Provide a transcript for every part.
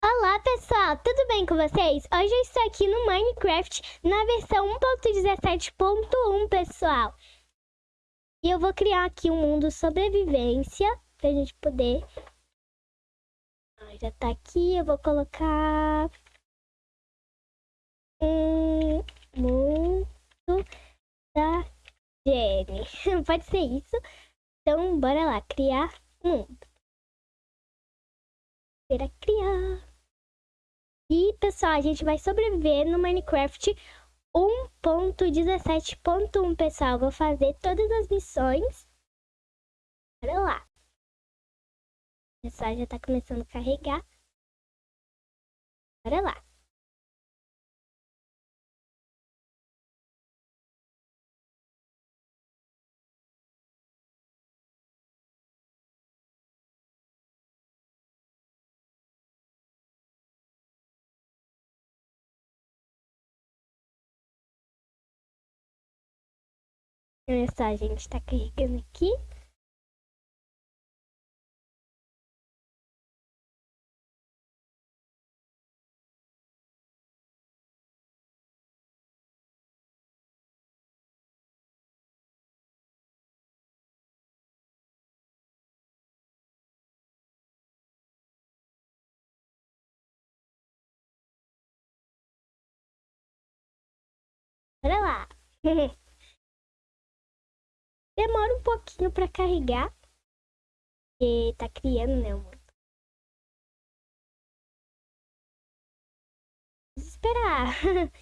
Olá pessoal, tudo bem com vocês? Hoje eu estou aqui no Minecraft na versão 1.17.1 pessoal. E eu vou criar aqui um mundo sobrevivência pra gente poder Já tá aqui, eu vou colocar um mundo da Jenny. Pode ser isso? Então bora lá, criar mundo Para criar e, pessoal, a gente vai sobreviver no Minecraft 1.17.1, pessoal. Vou fazer todas as missões. Bora lá. Pessoal, já tá começando a carregar. Bora lá. Mensagem está carregando aqui. Olha lá. Demora um pouquinho para carregar. Porque tá criando, né, o esperar.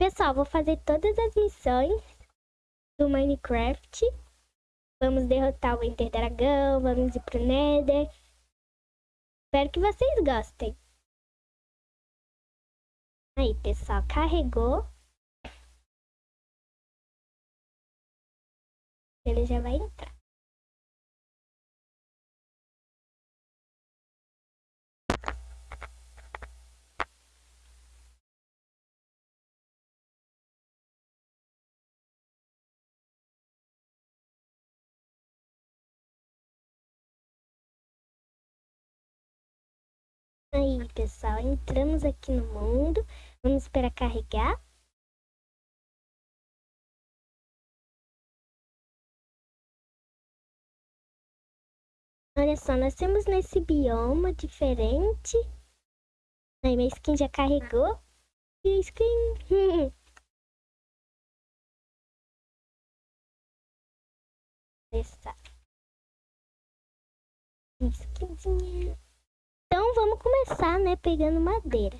Pessoal, vou fazer todas as missões do Minecraft Vamos derrotar o Ender Dragão, vamos ir pro Nether. Espero que vocês gostem. Aí, pessoal, carregou. Ele já vai entrar. Aí, pessoal, entramos aqui no mundo. Vamos esperar carregar. Olha só, nós temos nesse bioma diferente. Aí, minha skin já carregou. E skin... Essa. Skinzinha. Vamos começar, né, pegando madeira.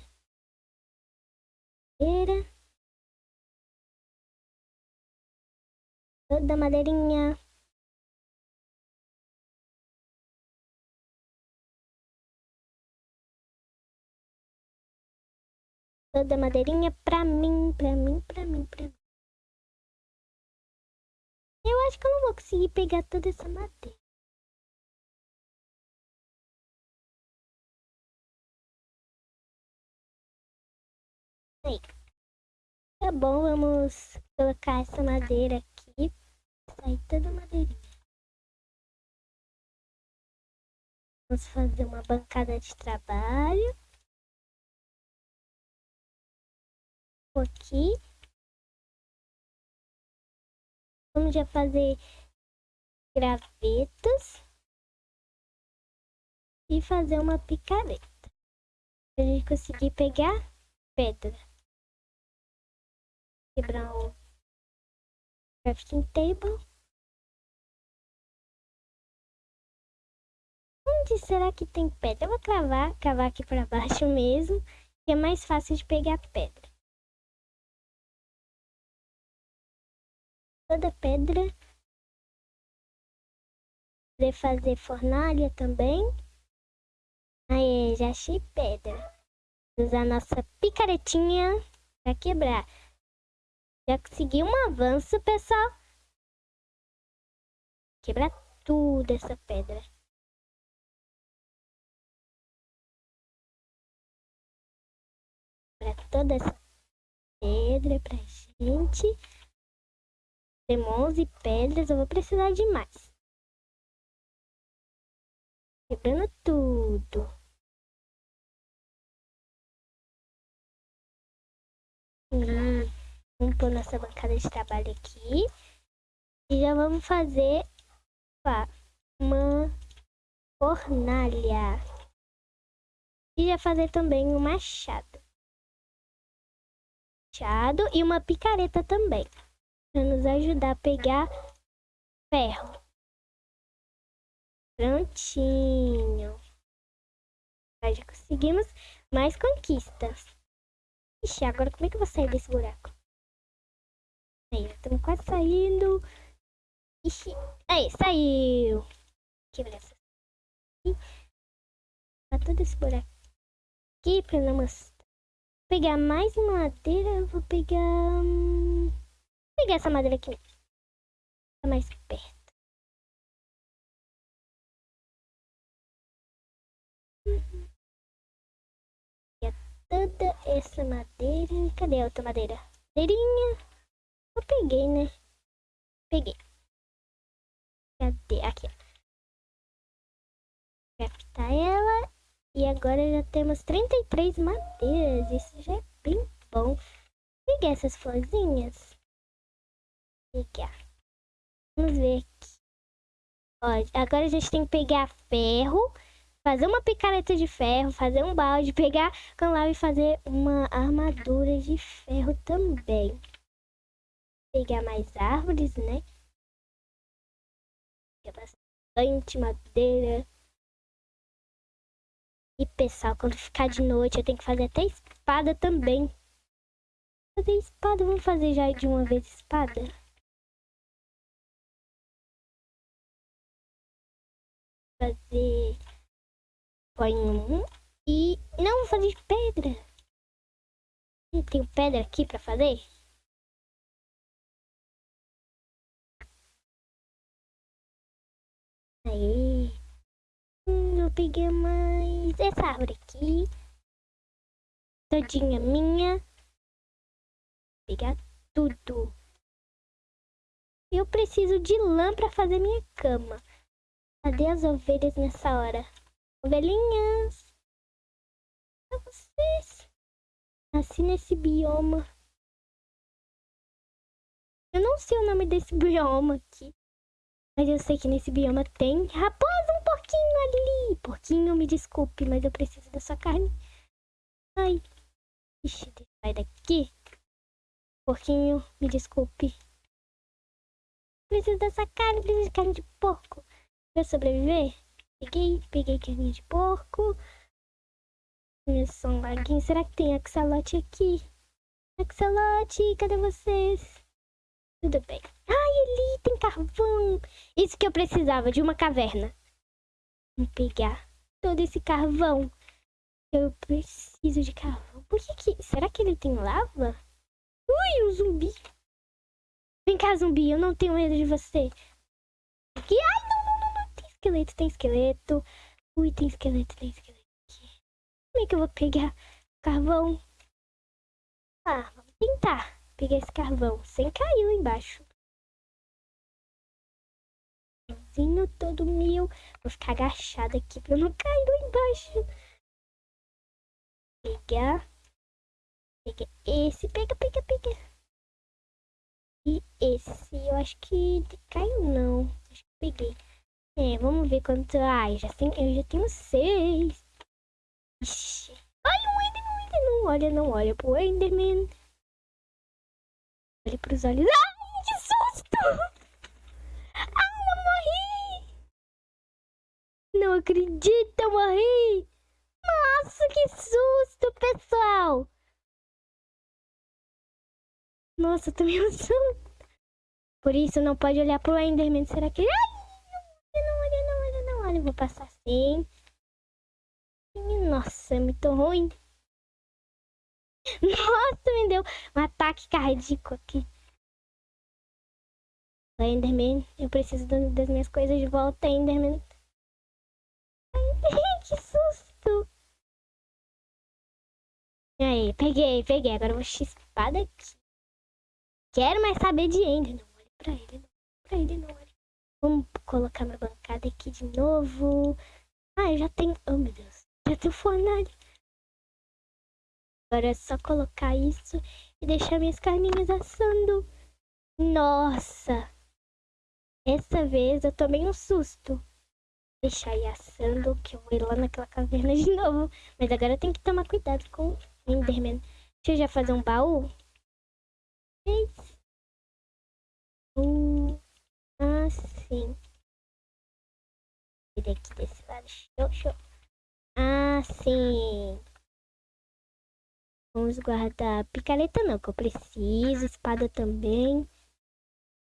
Madeira. Toda madeirinha. Toda madeirinha pra mim, pra mim, pra mim, pra mim. Eu acho que eu não vou conseguir pegar toda essa madeira. Aí. Tá bom, vamos colocar essa madeira aqui. Sair toda a madeirinha. Vamos fazer uma bancada de trabalho. Aqui. Vamos já fazer gravetas. E fazer uma picareta. Pra gente conseguir pegar pedra quebrar o crafting table. Onde será que tem pedra? Eu vou cravar, cavar aqui para baixo mesmo, que é mais fácil de pegar pedra. Toda pedra. Poder fazer fornalha também. Aí, já achei pedra. Usar nossa picaretinha para quebrar. Já consegui um avanço, pessoal. Quebrar tudo essa pedra. toda essa pedra pra gente. Temos 11 pedras, eu vou precisar de mais. Quebrando tudo. Hum, pôr nossa bancada de trabalho aqui. E já vamos fazer opa, uma fornalha. E já fazer também um machado. Machado e uma picareta também. Para nos ajudar a pegar ferro. Prontinho. Já conseguimos mais conquistas. Ixi, agora como é que eu vou sair desse buraco? Aí, estamos quase saindo. Ixi, aí, saiu. Quebra essa. Tá todo esse buraco aqui pra não mostrar. Vou pegar mais madeira, vou pegar... Vou pegar essa madeira aqui. Tá mais perto. toda essa madeira. Cadê a outra madeira? Madeirinha. Eu peguei, né? Peguei. Cadê? Aqui. Captar ela. E agora já temos 33 madeiras. Isso já é bem bom. Peguei essas florzinhas. Pegar. Vamos ver aqui. Ó, agora a gente tem que pegar ferro fazer uma picareta de ferro, fazer um balde, pegar canal e fazer uma armadura de ferro também. Pegar mais árvores, né? Pegar bastante madeira. E pessoal, quando ficar de noite eu tenho que fazer até espada também. Fazer espada, vamos fazer já de uma vez espada? Fazer põe um e não vou fazer pedra. Eu tenho pedra aqui para fazer. Aí, hum, eu peguei mais essa árvore aqui, todinha minha. Vou pegar tudo. Eu preciso de lã para fazer minha cama. Cadê as ovelhas nessa hora? Ovelhinhas. Pra vocês. Nasci nesse bioma. Eu não sei o nome desse bioma aqui. Mas eu sei que nesse bioma tem raposa, um porquinho ali. Porquinho, me desculpe, mas eu preciso da sua carne. Ai. Ixi, sai daqui. Porquinho, me desculpe. Preciso dessa carne, preciso de carne de porco. Pra sobreviver? Peguei, peguei carninha de porco. São laguinho. Será que tem axolote aqui? Axolote, cadê vocês? Tudo bem. Ai, ali tem carvão. Isso que eu precisava, de uma caverna. Vamos pegar todo esse carvão. Eu preciso de carvão. Por que que... Será que ele tem lava? Ui, um zumbi. Vem cá, zumbi. Eu não tenho medo de você. Que... Ai, não esqueleto, tem esqueleto. Ui, tem esqueleto, tem esqueleto aqui. Como é que eu vou pegar carvão? Ah, vamos tentar pegar esse carvão sem cair lá embaixo. Vinho todo meu. Vou ficar agachada aqui pra não cair lá embaixo. Pegar. Pega esse. Pega, pega, pega. E esse, eu acho que caiu não. Acho que peguei. É, vamos ver quanto. Ai, já tem, eu já tenho seis. Ixi. Enderman, não olha, não olha pro Enderman. Olha pros olhos. Ai, que susto! Ai, eu morri! Não acredito, eu morri! Nossa, que susto, pessoal! Nossa, eu tomei um susto. Por isso não pode olhar pro Enderman. Será que... Ai! eu vou passar assim. Nossa, é muito ruim. Nossa, me deu um ataque cardíaco aqui. Enderman, eu preciso das minhas coisas de volta, Enderman. Ai, que susto! Aí, peguei, peguei. Agora eu vou chispar daqui. Quero mais saber de Ender. Não olhe pra ele, não. Pra ele, não olhe. Vamos colocar minha bancada aqui de novo. Ah, eu já tenho... Oh, meu Deus. Já tenho fornalha. Agora é só colocar isso e deixar minhas carninhas assando. Nossa! Essa vez eu tomei um susto. Deixar ir assando, que eu vou ir lá naquela caverna de novo. Mas agora eu tenho que tomar cuidado com o Enderman. Deixa eu já fazer um baú. Um. Assim. Vira aqui desse lado. Show, show. Assim. Vamos guardar picareta não, que eu preciso. Espada também.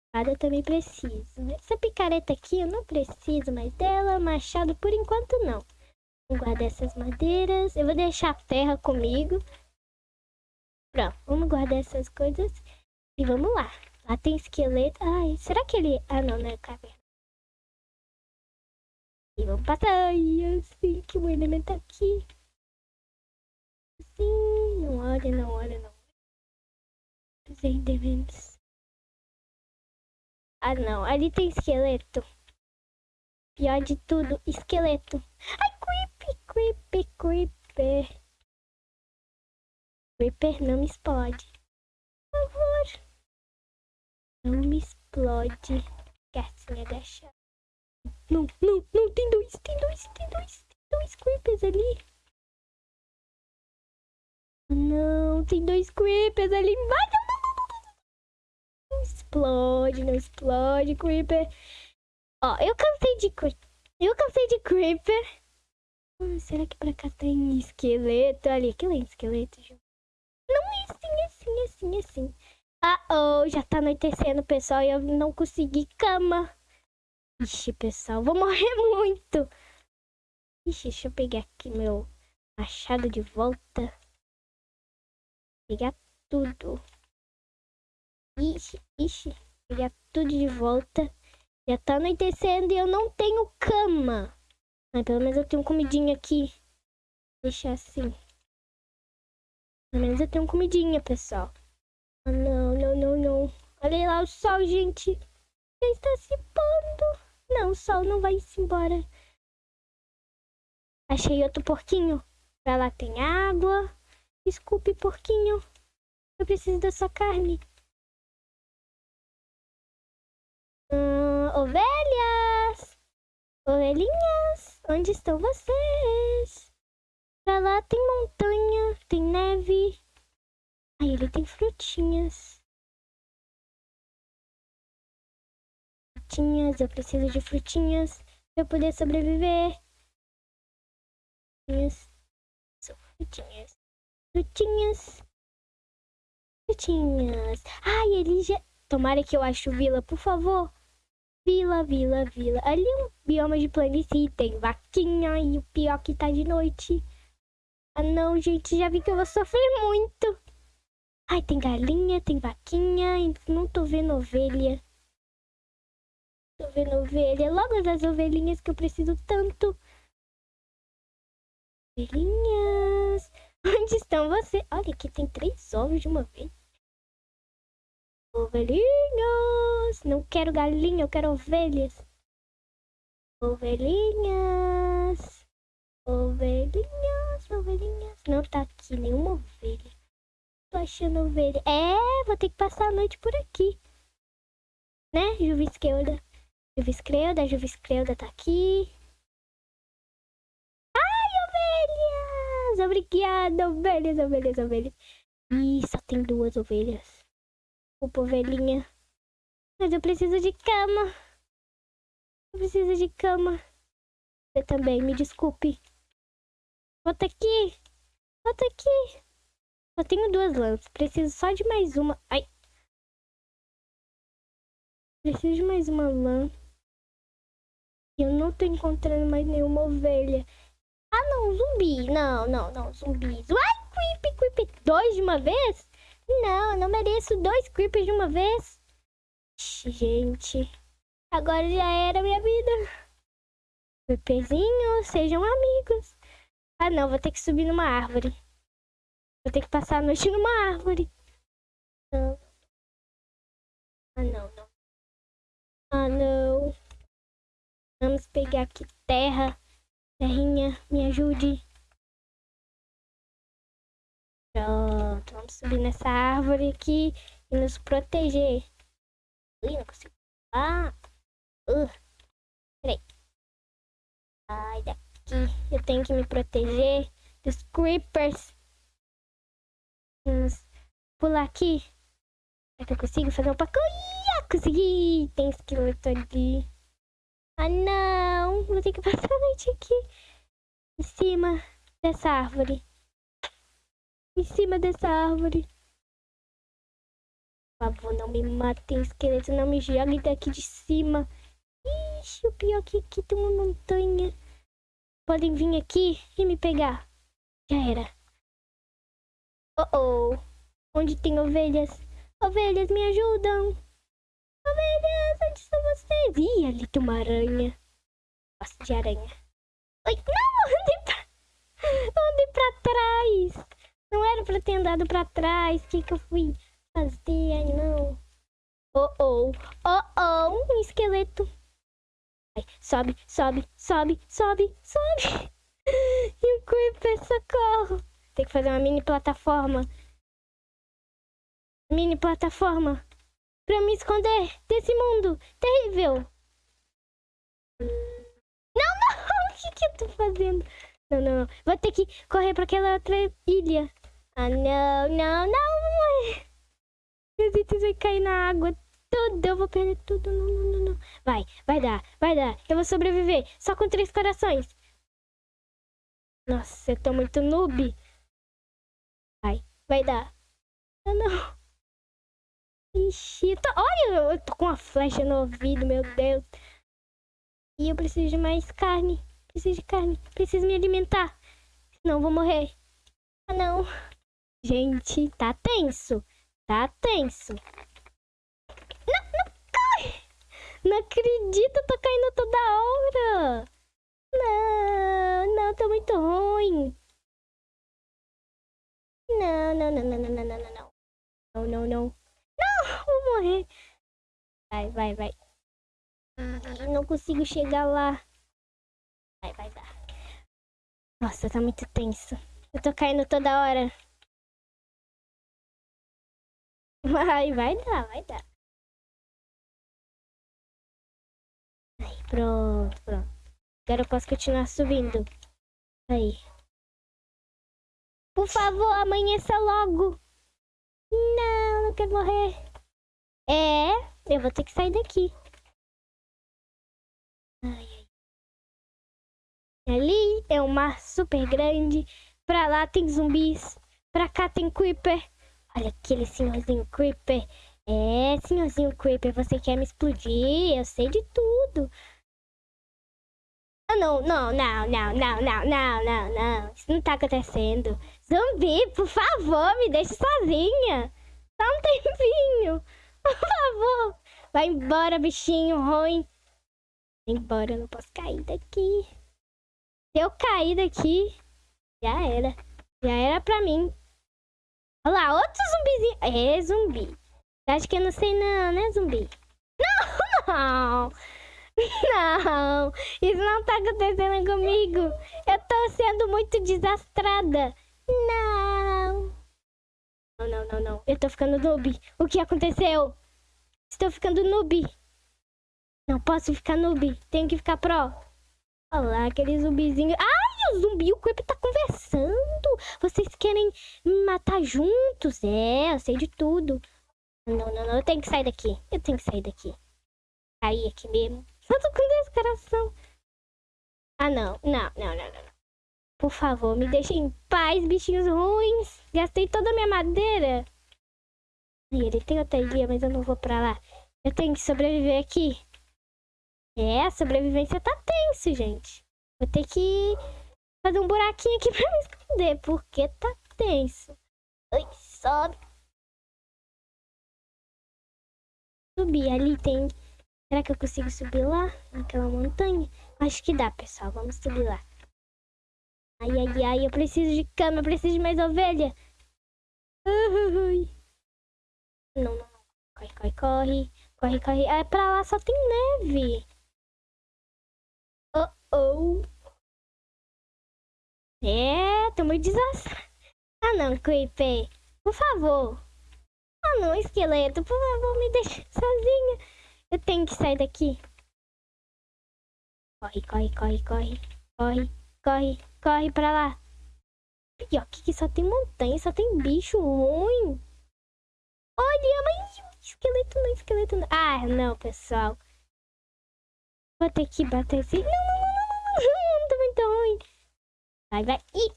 Espada eu também preciso. Essa picareta aqui eu não preciso mais dela. Machado por enquanto não. Vou guardar essas madeiras. Eu vou deixar a terra comigo. Pronto, vamos guardar essas coisas. E vamos lá. Lá tem esqueleto. Ai, será que ele... Ah, não, não é caverna. E vamos passar. Ai, assim que o elemento tá aqui. Olha, não olha, não. Os endermans. Ah, não. Ali tem esqueleto. Pior de tudo, esqueleto. Ai, creepy, creepy, creeper. Creeper não me explode. Por favor. Não me explode. Quer agachar. Não, não, não. Tem dois, tem dois, tem dois. Tem dois creepers ali. Não, tem dois creepers ali embaixo. Não explode, não explode, creeper. Ó, eu cansei de... Eu cansei de creeper. Hum, será que pra cá tem esqueleto? Ali, aquilo é esqueleto, Ju. Não, é assim, é assim, é assim, é assim. Ah, oh, já tá anoitecendo, pessoal, e eu não consegui cama. Ixi, pessoal, vou morrer muito. Ixi, deixa eu pegar aqui meu machado de volta. Pegar tudo. Ixi, ixi. Pegar tudo de volta. Já tá anoitecendo e eu não tenho cama. Mas pelo menos eu tenho comidinha aqui. Deixar assim. Pelo menos eu tenho comidinha, pessoal. Ah, não, não, não, não. Olha lá o sol, gente. Já está se pondo. Não, o sol não vai se embora. Achei outro porquinho. Pra lá tem água. Desculpe, porquinho. Eu preciso da sua carne. Hum, ovelhas! Ovelhinhas! Onde estão vocês? Pra lá tem montanha, tem neve. Aí ele tem frutinhas. Frutinhas, eu preciso de frutinhas pra eu poder sobreviver. Frutinhas. Frutinhas. Frutinhas. Frutinhas. Ai, ele já... Tomara que eu ache vila, por favor. Vila, vila, vila. Ali é um bioma de planície. Tem vaquinha e o pior que tá de noite. Ah, não, gente. Já vi que eu vou sofrer muito. Ai, tem galinha, tem vaquinha. Não tô vendo ovelha. Tô vendo ovelha. Logo as ovelhinhas que eu preciso tanto. Ovelhinhas. Onde estão vocês? Olha, aqui tem três ovos de uma vez. Ovelhinhas. Não quero galinha, eu quero ovelhas. Ovelhinhas. Ovelhinhas, ovelhinhas. Não tá aqui nenhuma ovelha. Tô achando ovelha. É, vou ter que passar a noite por aqui. Né, Juvisqueuda? Juviscreuda, Juviscreuda tá aqui. Obrigada, ovelhas, ovelhas, ovelhas. Ih, só tem duas ovelhas. Opa, ovelhinha. Mas eu preciso de cama. Eu preciso de cama. Você também, me desculpe. Volta aqui. Volta aqui. Só tenho duas lãs. Preciso só de mais uma. Ai. Preciso de mais uma lã. Eu não tô encontrando mais nenhuma ovelha. Ah, não, zumbi. Não, não, não, zumbis. Ai, creepy, creepy. Dois de uma vez? Não, não mereço dois creepers de uma vez. Gente, agora já era minha vida. Creeperzinho, sejam amigos. Ah, não, vou ter que subir numa árvore. Vou ter que passar a noite numa árvore. Não. Ah, não, não. Ah, não. Vamos pegar aqui terra. Terrinha, me ajude. Pronto, vamos subir nessa árvore aqui e nos proteger. Ui, não consigo. Ah! Uh. Peraí. Sai daqui. Eu tenho que me proteger dos creepers. Vamos pular aqui. Será que eu consigo fazer um pacoia? Consegui! Tem esqueleto ali. Ah, não! Vou ter que passar a noite aqui. Em cima dessa árvore. Em cima dessa árvore. Por favor, não me matem, esqueleto. Não me joguem daqui de cima. Ixi, o pior é que aqui tem uma montanha. Podem vir aqui e me pegar. Já era. Oh, oh. Onde tem ovelhas? Ovelhas, me ajudam. Ovelhas, onde são vocês? Ih, ali tem uma aranha. Gosto de aranha. Oi, não, andei pra... Andei pra trás. Não era pra ter andado pra trás. O que que eu fui fazer? Não. Oh, oh. Oh, oh. Um esqueleto. Ai, sobe, sobe, sobe, sobe, sobe. E o Creeper, socorro. Tem que fazer uma mini plataforma. Mini plataforma. Pra me esconder desse mundo terrível. Não, não. O que que eu tô fazendo? Não, não, não. Vou ter que correr pra aquela outra ilha. Ah, não, não, não. Meu Deus, vai cair na água tudo. Eu vou perder tudo. Não, não, não, não. Vai, vai dar, vai dar. Eu vou sobreviver. Só com três corações. Nossa, eu tô muito noob. Vai, vai dar. Não, não. Ixi, tô... olha, eu tô com uma flecha no ouvido, meu Deus. E eu preciso de mais carne. Preciso de carne. Preciso me alimentar. Senão eu vou morrer. Ah, não. Gente, tá tenso. Tá tenso. Não, não cai! Não acredito, tô caindo toda hora. Não, não, tô muito ruim. Não, não, não, não, não, não, não. Não, não, não. Não, vou morrer. Vai, vai, vai. Não consigo chegar lá. Vai, vai dar. Nossa, tá muito tenso. Eu tô caindo toda hora. Vai, vai dar, vai dar. Aí, pronto, pronto. Agora eu posso continuar subindo. Aí. Por favor, amanheça logo. Não, não quero morrer. É, eu vou ter que sair daqui. Ai, ai. Ali é um mar super grande. Pra lá tem zumbis. Pra cá tem creeper. Olha aquele senhorzinho creeper. É, senhorzinho creeper, você quer me explodir? Eu sei de tudo. Ah, não, não, não, não, não, não, não, não, não. Isso não tá acontecendo. Zumbi, por favor, me deixe sozinha. Só um tempinho. Por favor. Vai embora, bichinho ruim. Vai embora, eu não posso cair daqui. Se eu cair daqui, já era. Já era pra mim. Olha lá, outro zumbizinho. É, zumbi. Acho que eu não sei não, né, zumbi? Não, não. Não, isso não tá acontecendo comigo. Eu tô sendo muito desastrada. Não. Não, não, não, não. Eu tô ficando noob. O que aconteceu? Estou ficando noob. Não posso ficar noob. Tenho que ficar pro. Olha lá, aquele zumbizinho. Ai, o zumbi o Creep tá conversando. Vocês querem me matar juntos? É, eu sei de tudo. Não, não, não. Eu tenho que sair daqui. Eu tenho que sair daqui. Cair aqui mesmo. Só tô com dois coração. Ah, não. Não, não, não, não. Por favor, me deixem em paz, bichinhos ruins. Gastei toda a minha madeira. E ele tem outra ilha, mas eu não vou pra lá. Eu tenho que sobreviver aqui. É, a sobrevivência tá tenso, gente. Vou ter que fazer um buraquinho aqui pra me esconder, porque tá tenso. Ai, sobe. Subir, ali tem... Será que eu consigo subir lá, naquela montanha? Acho que dá, pessoal. Vamos subir lá. Ai, ai, ai, eu preciso de cama, eu preciso de mais ovelha. Ai. Não, não, não. Corre, corre, corre. Corre, corre. É, pra lá só tem neve. Oh, oh. É, tô muito desastrado. Ah, não, Creeper. Por favor. Ah, não, esqueleto. Por favor, me deixa sozinha. Eu tenho que sair daqui. Corre, corre, corre, corre. Corre, corre, corre pra lá. Pior que só tem montanha, só tem bicho ruim. Olha, mas esqueleto não, esqueleto não. Ah, não, pessoal. Vou ter que bater assim. Não, não, não, não, não, tá muito ruim. Vai, vai. Ih,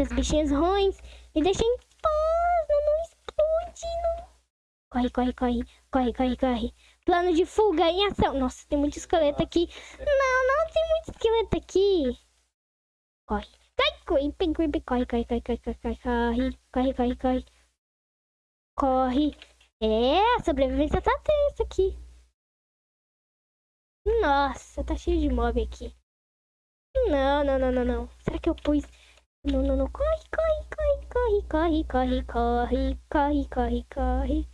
os bichinhos ruins. Me deixem em paz, não, não explode, não. Corre, corre, corre, corre, corre, corre. Plano de fuga em ação. Nossa, tem muito esqueleto aqui. Não, não tem muito esqueleto aqui. Corre. Corre, corre, corre, corre, corre, corre, corre, corre, corre, corre, corre. Corre. É, a sobrevivência tá tensa aqui. Nossa, tá cheio de mob aqui. Não, não, não, não, não. Será que eu pus... Não, não, não. Corre, corre, corre, corre, corre, corre, corre, corre, corre, corre.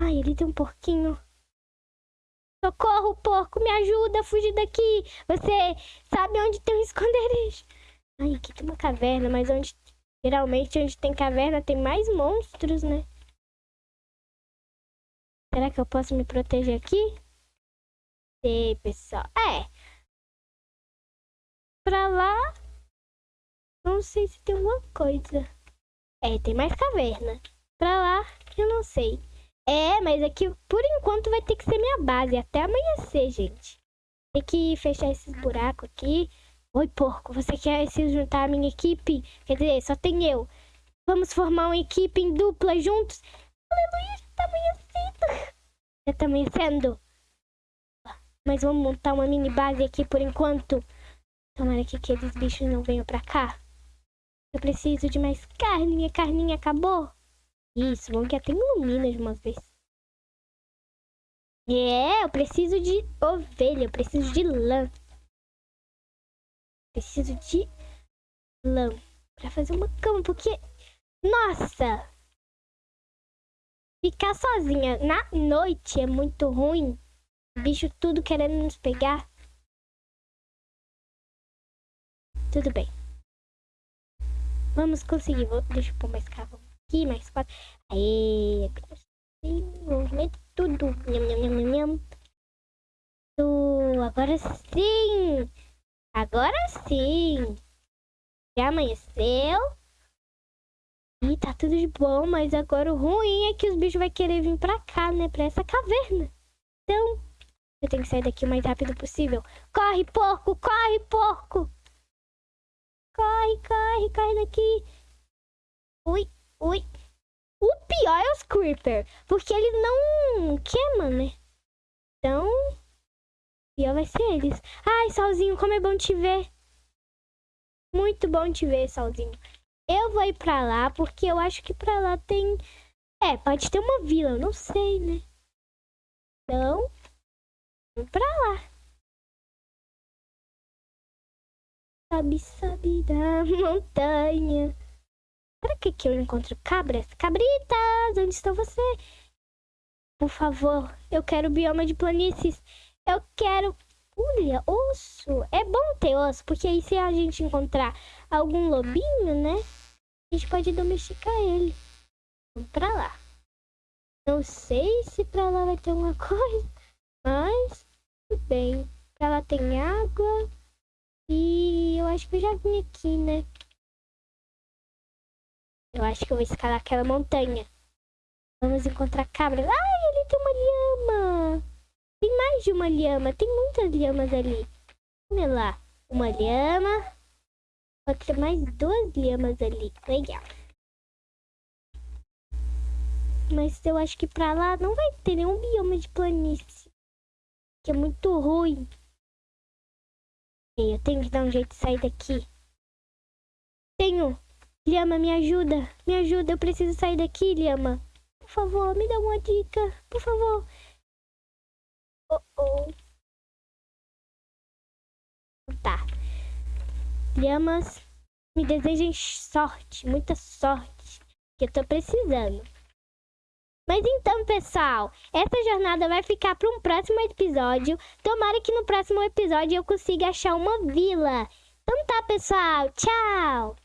Ai, ele tem um porquinho. Socorro, porco, me ajuda a fugir daqui. Você sabe onde tem um esconderijo. Ai, aqui tem uma caverna, mas onde... Geralmente, onde tem caverna, tem mais monstros, né? Será que eu posso me proteger aqui? Sei, pessoal. É. Pra lá... Não sei se tem alguma coisa. É, tem mais caverna. Pra lá, eu não sei. É, mas aqui, por enquanto, vai ter que ser minha base. Até amanhecer, gente. Tem que fechar esses buracos aqui. Oi, porco, você quer se juntar à minha equipe? Quer dizer, só tem eu. Vamos formar uma equipe em dupla juntos? Aleluia, já tá amanhecendo. Já tá amanhecendo. Mas vamos montar uma mini base aqui por enquanto. Tomara que aqueles bichos não venham pra cá. Eu preciso de mais carne. Minha carninha acabou. Isso, bom que até ilumina de uma vez. É, eu preciso de ovelha, eu preciso de lã. Preciso de lã pra fazer uma cama, porque... Nossa! Ficar sozinha na noite é muito ruim. Bicho tudo querendo nos pegar. Tudo bem. Vamos conseguir. Vou, deixa eu pôr mais carvão aqui, mais quatro. Aê, agora sim, movimento tudo. Nham, nham, nham, nham. Agora sim! Agora sim! Já amanheceu. E tá tudo de bom, mas agora o ruim é que os bichos vão querer vir pra cá, né? Pra essa caverna. Então, eu tenho que sair daqui o mais rápido possível. Corre, porco! Corre, porco! Corre, corre, corre daqui. Ui, Ui. O pior é os Creeper. Porque ele não queima, né? Então, o pior vai ser eles. Ai, Solzinho, como é bom te ver. Muito bom te ver, Solzinho. Eu vou ir pra lá, porque eu acho que pra lá tem... É, pode ter uma vila, eu não sei, né? Então, vamos pra lá. Sabe, sabe da montanha. Será que aqui eu encontro cabras? Cabritas, onde estão você? Por favor, eu quero bioma de planícies. Eu quero... Olha, osso. É bom ter osso, porque aí se a gente encontrar algum lobinho, né? A gente pode domesticar ele. Vamos pra lá. Não sei se pra lá vai ter alguma coisa, mas tudo bem. Pra lá tem água. E eu acho que eu já vim aqui, né? Eu acho que eu vou escalar aquela montanha. Vamos encontrar cabras. Ai, ali tem uma lhama. Tem mais de uma lhama. Tem muitas lhamas ali. Olha lá. Uma lhama. Pode ter mais duas lhamas ali. Legal. Mas eu acho que pra lá não vai ter nenhum bioma de planície. Que é muito ruim. Eu tenho que dar um jeito de sair daqui. Tenho. Lhama, me ajuda. Me ajuda, eu preciso sair daqui, Lhama. Por favor, me dá uma dica. Por favor. Oh, oh. Tá. Lhamas, Me desejem sorte, muita sorte, que eu tô precisando. Mas então, pessoal, essa jornada vai ficar para um próximo episódio. Tomara que no próximo episódio eu consiga achar uma vila. Então tá, pessoal. Tchau!